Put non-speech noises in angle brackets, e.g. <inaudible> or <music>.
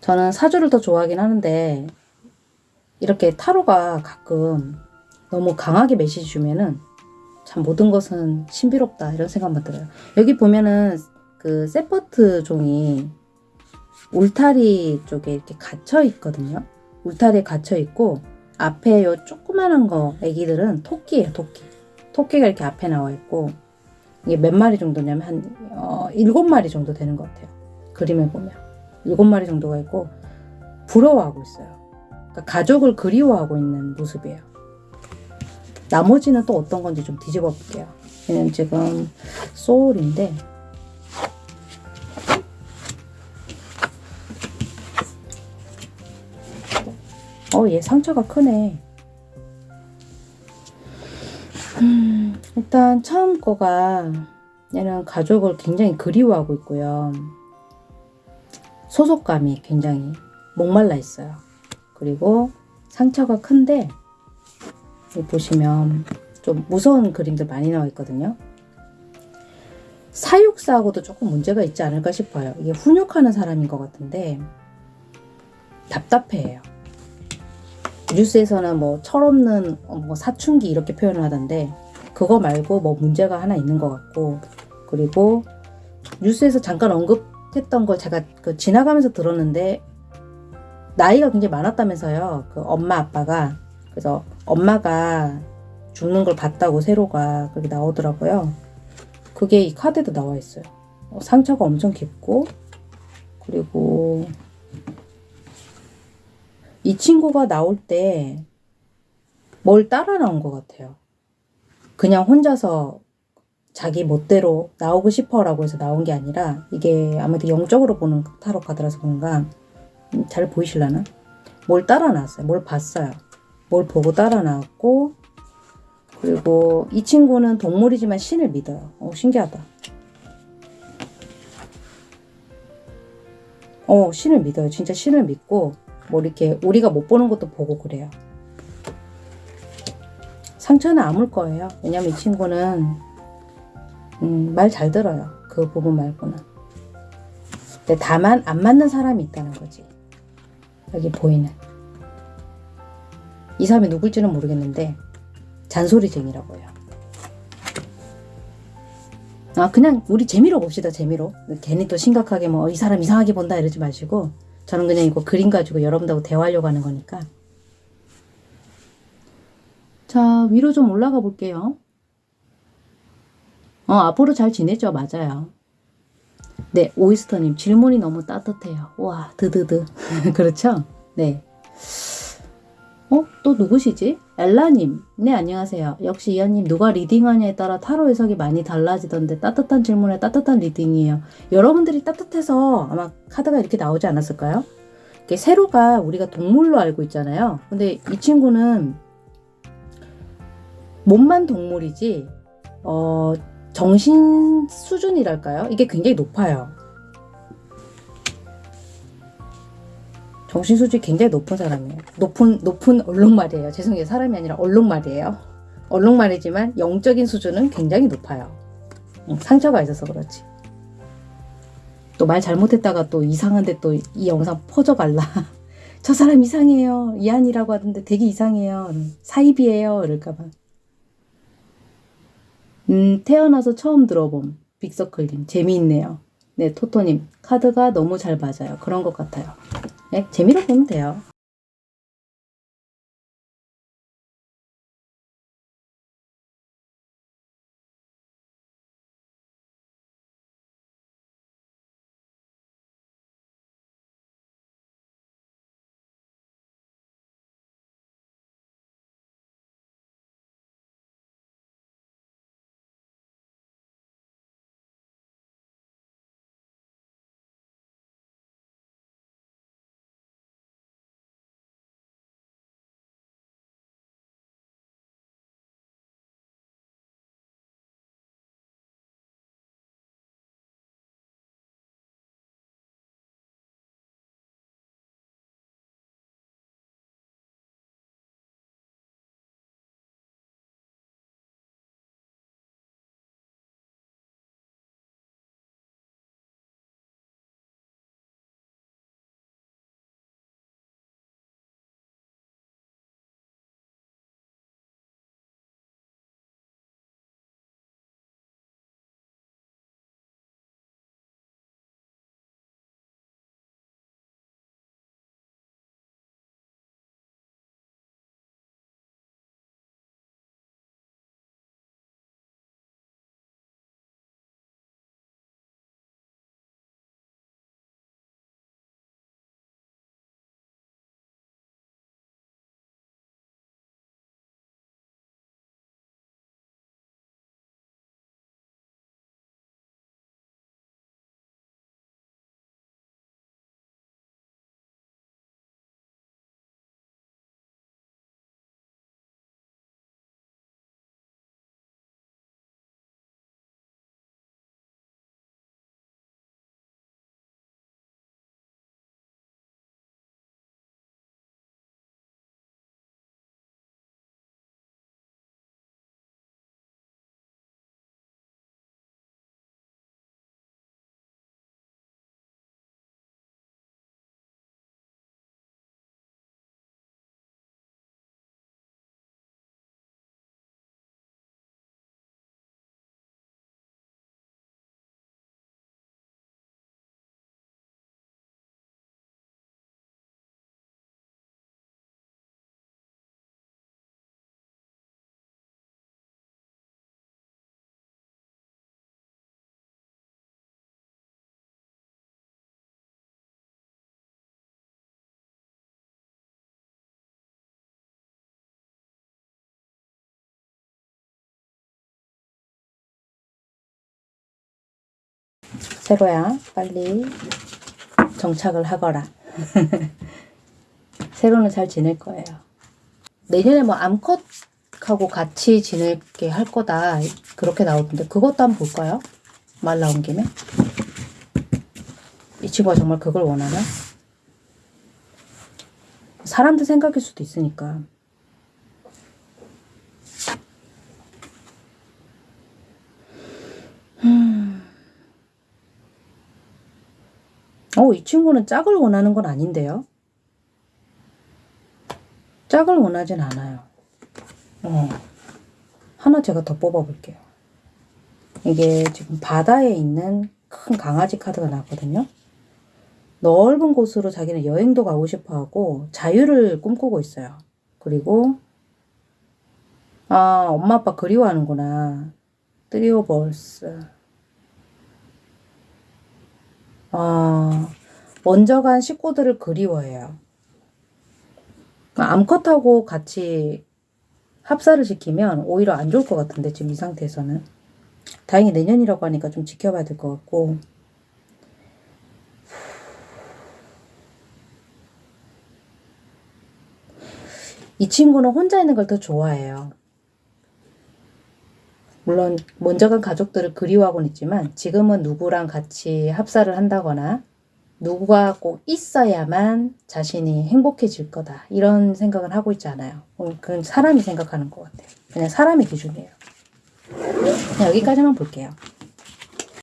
저는 사주를 더 좋아하긴 하는데 이렇게 타로가 가끔 너무 강하게 메시지 주면은 참 모든 것은 신비롭다 이런 생각만 들어요. 여기 보면은 그 세퍼트 종이 울타리 쪽에 이렇게 갇혀 있거든요. 울타리에 갇혀 있고 앞에 요 조그만한 거 애기들은 토끼예요, 토끼. 토끼가 이렇게 앞에 나와 있고 이게 몇 마리 정도냐면 한 어, 일곱 마리 정도 되는 것 같아요. 그림을 보면 일곱 마리 정도가 있고 부러워하고 있어요. 그러니까 가족을 그리워하고 있는 모습이에요. 나머지는 또 어떤 건지 좀 뒤집어 볼게요. 얘는 지금 소울인데 어, 얘 상처가 크네. 음, 일단 처음 거가 얘는 가족을 굉장히 그리워하고 있고요. 소속감이 굉장히 목말라 있어요. 그리고 상처가 큰데 보시면 좀 무서운 그림들 많이 나와 있거든요. 사육사하고도 조금 문제가 있지 않을까 싶어요. 이게 훈육하는 사람인 것 같은데 답답해요. 뉴스에서는 뭐 철없는 어, 뭐 사춘기 이렇게 표현을 하던데 그거 말고 뭐 문제가 하나 있는 것 같고 그리고 뉴스에서 잠깐 언급 했던 걸 제가 그 지나가면서 들었는데 나이가 굉장히 많았다면서요. 그 엄마 아빠가 그래서 엄마가 죽는 걸 봤다고 세로가 그렇게 나오더라고요. 그게 이 카드에도 나와 있어요. 어, 상처가 엄청 깊고 그리고 이 친구가 나올 때 뭘 따라 나온 것 같아요. 그냥 혼자서 자기 멋대로 나오고 싶어라고 해서 나온 게 아니라 이게 아무래도 영적으로 보는 타로 카드라서 그런가 음, 잘 보이실라나? 뭘 따라 나왔어요. 뭘 봤어요. 뭘 보고 따라 나왔고 그리고 이 친구는 동물이지만 신을 믿어요. 어, 신기하다. 어, 신을 믿어요. 진짜 신을 믿고 뭐 이렇게 우리가 못 보는 것도 보고 그래요. 상처는 아물 거예요. 왜냐면 이 친구는 음, 말 잘 들어요. 그 부분 말고는. 근데 다만 안 맞는 사람이 있다는 거지. 여기 보이는. 이 사람이 누굴지는 모르겠는데 잔소리쟁이라고 해요. 아 그냥 우리 재미로 봅시다 재미로 괜히 또 심각하게 뭐 이 사람 이상하게 본다 이러지 마시고 저는 그냥 이거 그림 가지고 여러분들하고 대화하려고 하는 거니까 자 위로 좀 올라가 볼게요 어 앞으로 잘 지내죠 맞아요 네 오이스터님 질문이 너무 따뜻해요 와 드드드 <laughs> 그렇죠 네 어? 또 누구시지? 엘라님. 네, 안녕하세요. 역시 이하님 누가 reading하냐에 따라 타로 해석이 많이 달라지던데 따뜻한 질문에 따뜻한 reading이에요. 여러분들이 따뜻해서 아마 카드가 이렇게 나오지 않았을까요? 이게 세로가 우리가 동물로 알고 있잖아요. 근데 이 친구는 몸만 동물이지 어, 정신 수준이랄까요? 이게 굉장히 높아요. 정신 수준이 굉장히 높은 사람이에요. 높은 높은 얼룩말이에요. 죄송해요. 사람이 아니라 얼룩말이에요. 얼룩말이지만 영적인 수준은 굉장히 높아요. 응, 상처가 있어서 그렇지. 또 말 잘못했다가 또 이상한데 또 이 영상 퍼져갈라. <laughs> 저 사람 이상해요. 이한이라고 하던데 되게 이상해요. 사입이에요. 이럴까봐. 음, 태어나서 처음 들어봄. 빅서클님. 재미있네요. 네, 토토님. 카드가 너무 잘 맞아요. 그런 것 같아요. 네, 재미로 보면 돼요. 세로야, 빨리 정착을 하거라. <laughs> 세로는 잘 지낼 거예요. 내년에 뭐 암컷하고 같이 지낼게 할 거다. 그렇게 나오던데 그것도 한번 볼까요? 말 나온 김에. 이 친구가 정말 그걸 원하나? 사람들 생각일 수도 있으니까. 어, 이 친구는 짝을 원하는 건 아닌데요? 짝을 원하진 않아요. 어. 하나 제가 더 뽑아볼게요. 이게 지금 바다에 있는 큰 강아지 카드가 나왔거든요. 넓은 곳으로 자기는 여행도 가고 싶어 하고 자유를 꿈꾸고 있어요. 그리고 아, 엄마 아빠 그리워하는구나. Three of Swords. 아, 먼저 간 식구들을 그리워해요. 암컷하고 같이 합사를 시키면 오히려 안 좋을 것 같은데 지금 이 상태에서는 다행히 내년이라고 하니까 좀 지켜봐야 될 것 같고 이 친구는 혼자 있는 걸 더 좋아해요. 물론 먼저 간 가족들을 그리워하고는 있지만 지금은 누구랑 같이 합사를 한다거나 누구가 꼭 있어야만 자신이 행복해질 거다 이런 생각은 하고 있지 않아요. 어, 그건 사람이 생각하는 것 같아요. 그냥 사람의 기준이에요. 여기까지만 볼게요.